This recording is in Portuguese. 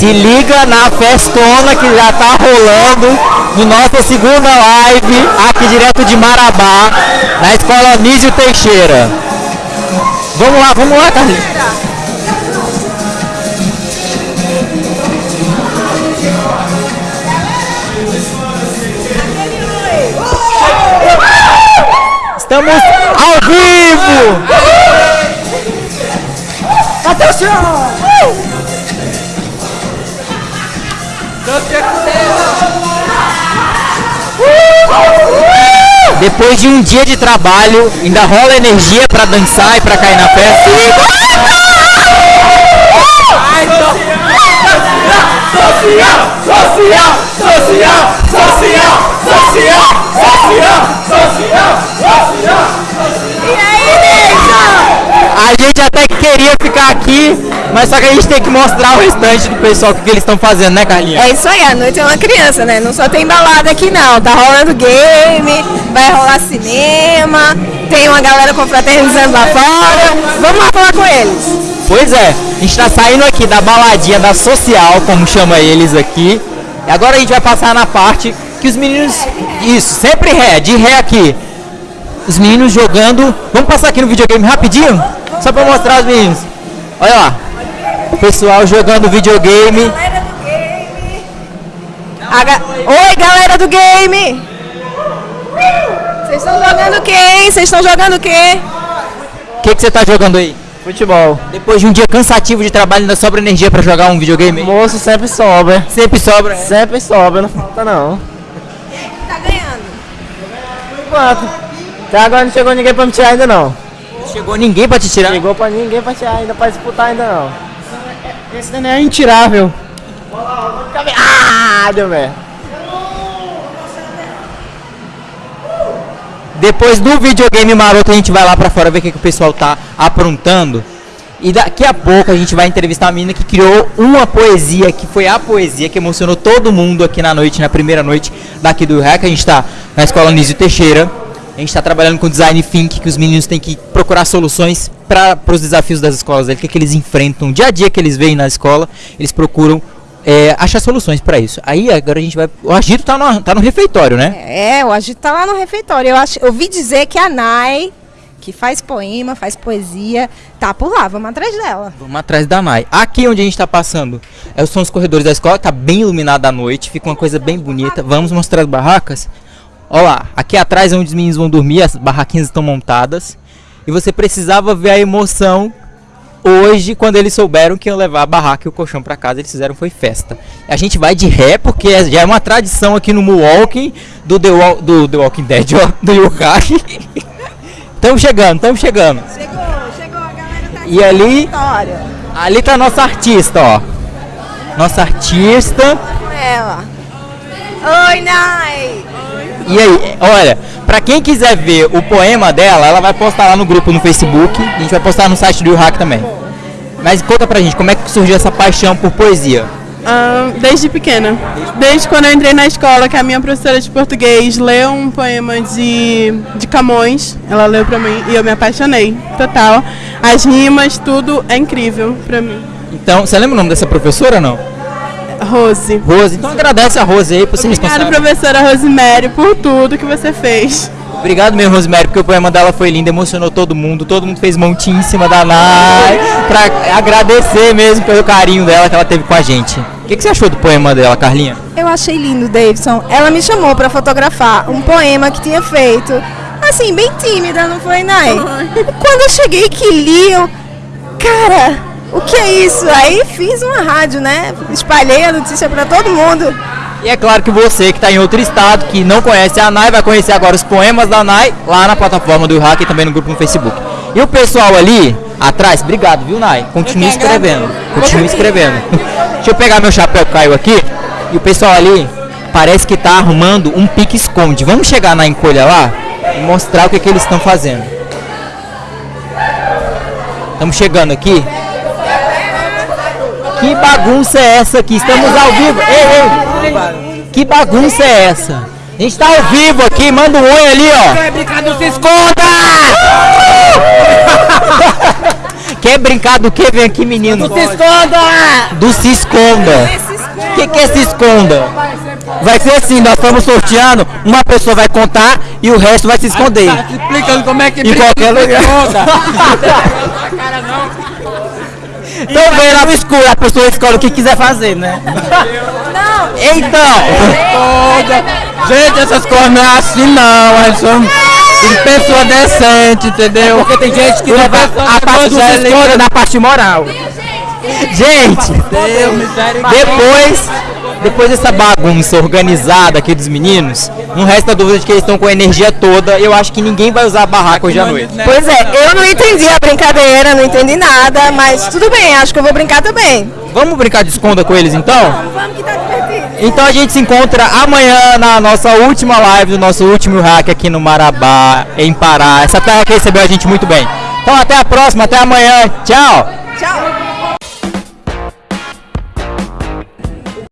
Se liga na festona que já tá rolando no nossa segunda live aqui direto de Marabá, na escola Nísio Teixeira. Vamos lá, vamos lá, Carlinhos. Estamos ao vivo! Atenção! Depois de um dia de trabalho, ainda rola energia pra dançar e pra cair na festa. Social, social, social, social, social, mas só que a gente tem que mostrar o restante do pessoal o que, que eles estão fazendo, né, Carlinha? É isso aí, a noite é uma criança, né? Não só tem balada aqui não, tá rolando game, vai rolar cinema, tem uma galera confraternizando lá fora. Vamos lá falar com eles. Pois é, a gente tá saindo aqui da baladinha da social, como chama eles aqui. E agora a gente vai passar na parte que os meninos. Isso, sempre ré, de ré aqui. Os meninos jogando. Vamos passar aqui no videogame rapidinho? Só pra mostrar os meninos. Olha lá. Pessoal jogando videogame. Galera do game. A ga- Oi, galera do game! Vocês estão jogando o quê, hein? Vocês estão jogando o quê? O que, que você tá jogando aí? Futebol. Depois de um dia cansativo de trabalho, ainda sobra energia pra jogar um videogame? Moço sempre sobra. Sempre sobra. Sempre sobra, não falta não. Tá ganhando. Por enquanto. Até agora não chegou ninguém pra me tirar ainda não. Chegou ninguém pra te tirar. Chegou pra ninguém pra tirar ainda, pra disputar ainda não. Esse não é intirável. Ah, deu merda. Depois do videogame maroto, a gente vai lá pra fora ver o que, que o pessoal tá aprontando. E daqui a pouco a gente vai entrevistar a menina que criou uma poesia, que foi a poesia que emocionou todo mundo aqui na noite, na primeira noite daqui do REC. A gente tá na escola Nísio Teixeira. A gente está trabalhando com design think, que os meninos têm que procurar soluções para os desafios das escolas, o que, que eles enfrentam, dia a dia que eles veem na escola, eles procuram é, achar soluções para isso. Aí agora a gente vai. O Agito tá no, tá no refeitório, né? É, o Agito tá lá no refeitório. Eu, acho, eu ouvi dizer que a Nai, que faz poema, faz poesia, tá por lá. Vamos atrás dela. Vamos atrás da Nai. Aqui onde a gente está passando é, são os corredores da escola, tá bem iluminado à noite, fica uma coisa bem bonita. Vamos mostrar as barracas? Olha lá, aqui atrás é onde os meninos vão dormir, as barraquinhas estão montadas. E você precisava ver a emoção hoje quando eles souberam que iam levar a barraca e o colchão para casa, eles fizeram foi festa. A gente vai de ré porque é- já é uma tradição aqui no Milwaukee do The, do The Walking Dead, ó, do Yokai. Estamos chegando, estamos chegando. Chegou, chegou, a galera tá E ali. Ali tá a nossa artista, ó. Nossa artista. Oi, Nai. E aí, olha, pra quem quiser ver o poema dela, ela vai postar lá no grupo no Facebook. A gente vai postar no site do Hack também. Mas conta pra gente, como é que surgiu essa paixão por poesia? Ah, desde pequena. Desde quando eu entrei na escola, que a minha professora de português leu um poema de, de Camões, ela leu pra mim e eu me apaixonei, total. As rimas, tudo é incrível pra mim. Então, você lembra o nome dessa professora ou não? Rose. Rose. Então agradece a Rose aí por ser Obrigada, responsável. professora Rosemary, por tudo que você fez. Obrigado mesmo, Rosemary, porque o poema dela foi lindo, emocionou todo mundo. Todo mundo fez montinho em cima da Nai. Pra agradecer mesmo pelo carinho dela que ela teve com a gente. O que, que você achou do poema dela, Carlinha? Eu achei lindo, Davidson. Ela me chamou pra fotografar um poema que tinha feito. Assim, bem tímida, não foi, Nai? Quando eu cheguei que li, eu... Cara, o que é isso? Aí fiz uma rádio, né? Espalhei a notícia pra todo mundo. E é claro que você que está em outro estado, que não conhece a Nai, vai conhecer agora os poemas da Nai lá na plataforma do Hack e também no grupo no Facebook. E o pessoal ali atrás, obrigado, viu, Nai? Continue escrevendo. Continue escrevendo. Deixa eu pegar meu chapéu que caiu aqui. E o pessoal ali parece que está arrumando um pique-esconde. Vamos chegar na encolha lá e mostrar o que, que eles estão fazendo. Estamos chegando aqui. Bagunça é essa aqui? Estamos ao vivo. Ei, ei. Que bagunça é essa? A gente tá ao vivo aqui, manda um oi ali, ó. É brincadeira, se esconda! Que Quer brincar do que? Vem aqui, menino. Se esconda! Do se esconda. O que, que é se esconda? Vai ser assim, nós estamos sorteando, uma pessoa vai contar e o resto vai se esconder. Tá explicando como é que Em brinca qualquer do lugar. Então vem lá no escuro, a pessoa escolhe o que quiser fazer, né? Então, Esconda. Gente, essas coisas não é assim não, é só de pessoa decente, entendeu? Porque tem gente que leva a parte na parte moral. Gente, Deus, depois, depois dessa bagunça organizada aqui dos meninos, não resta dúvida de que eles estão com a energia toda. Eu acho que ninguém vai usar a barraca hoje à noite. Pois é, eu não entendi a brincadeira, não entendi nada, mas tudo bem, acho que eu vou brincar também. Vamos brincar de esconda com eles então? Vamos que tá divertido. Então a gente se encontra amanhã na nossa última live do nosso último hack aqui no Marabá, em Pará. Essa terra que recebeu a gente muito bem. Então até a próxima, até amanhã. Tchau! Tchau.